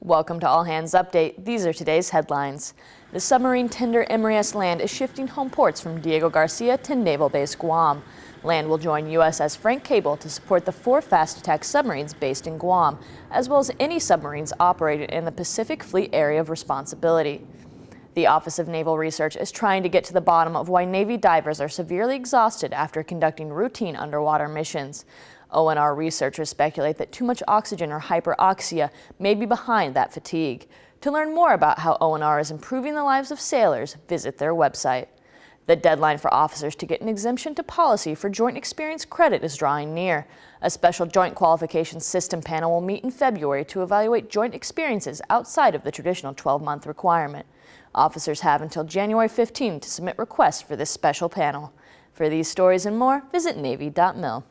Welcome to All Hands Update. These are today's headlines. The submarine tender Emory S. Land is shifting home ports from Diego Garcia to Naval Base Guam. Land will join USS Frank Cable to support the four fast attack submarines based in Guam, as well as any submarines operated in the Pacific Fleet Area of Responsibility. The Office of Naval Research is trying to get to the bottom of why Navy divers are severely exhausted after conducting routine underwater missions. ONR researchers speculate that too much oxygen or hyperoxia may be behind that fatigue. To learn more about how ONR is improving the lives of sailors, visit their website. The deadline for officers to get an exemption to policy for Joint Experience credit is drawing near. A special Joint Qualifications System panel will meet in February to evaluate joint experiences outside of the traditional 12-month requirement. Officers have until January 15 to submit requests for this special panel. For these stories and more, visit Navy.mil.